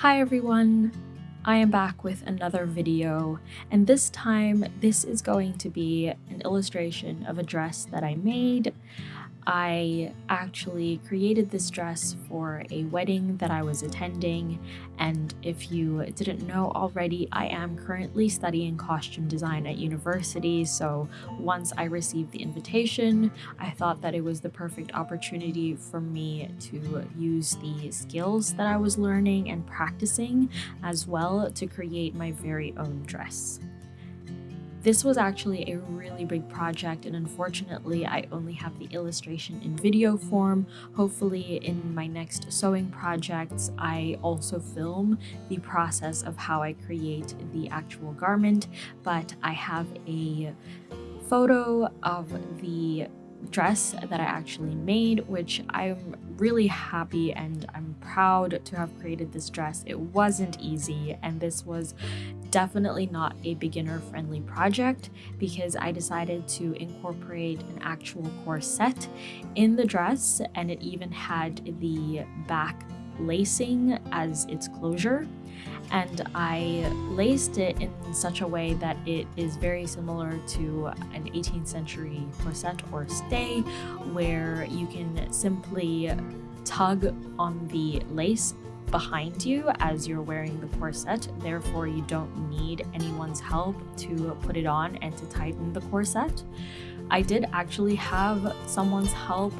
Hi everyone! I am back with another video and this time this is going to be an illustration of a dress that I made. I actually created this dress for a wedding that I was attending and if you didn't know already I am currently studying costume design at university so once I received the invitation I thought that it was the perfect opportunity for me to use the skills that I was learning and practicing as well to create my very own dress. This was actually a really big project and unfortunately I only have the illustration in video form. Hopefully in my next sewing projects I also film the process of how I create the actual garment but I have a photo of the dress that I actually made, which I'm really happy and I'm proud to have created this dress. It wasn't easy and this was definitely not a beginner friendly project because I decided to incorporate an actual corset in the dress and it even had the back lacing as its closure and I laced it in such a way that it is very similar to an 18th century corset or stay where you can simply tug on the lace behind you as you're wearing the corset therefore you don't need anyone's help to put it on and to tighten the corset. I did actually have someone's help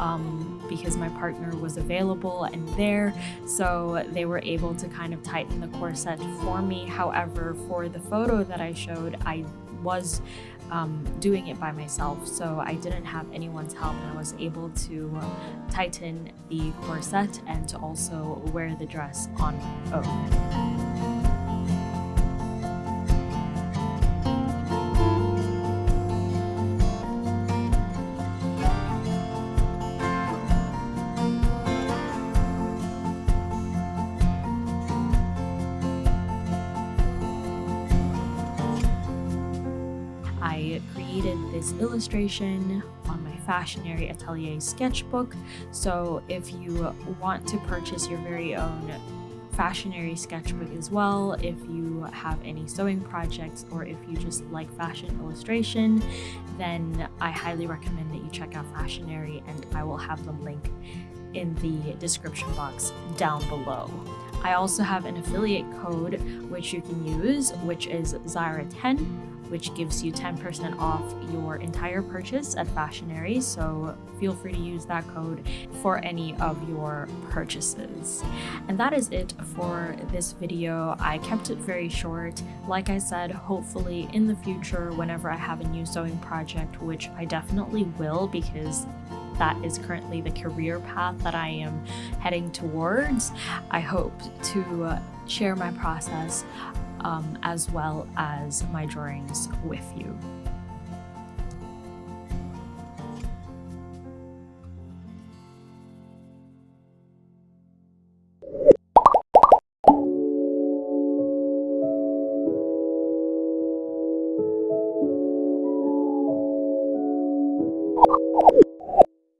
um, because my partner was available and there, so they were able to kind of tighten the corset for me. However, for the photo that I showed, I was um, doing it by myself, so I didn't have anyone's help and I was able to tighten the corset and to also wear the dress on. I created this illustration on my Fashionary Atelier sketchbook. So if you want to purchase your very own Fashionary sketchbook as well, if you have any sewing projects or if you just like fashion illustration, then I highly recommend that you check out Fashionary and I will have the link in the description box down below. I also have an affiliate code which you can use, which is Zyra10 which gives you 10% off your entire purchase at Fashionary. So feel free to use that code for any of your purchases. And that is it for this video. I kept it very short. Like I said, hopefully in the future, whenever I have a new sewing project, which I definitely will because that is currently the career path that I am heading towards. I hope to uh, share my process um, as well as my drawings with you.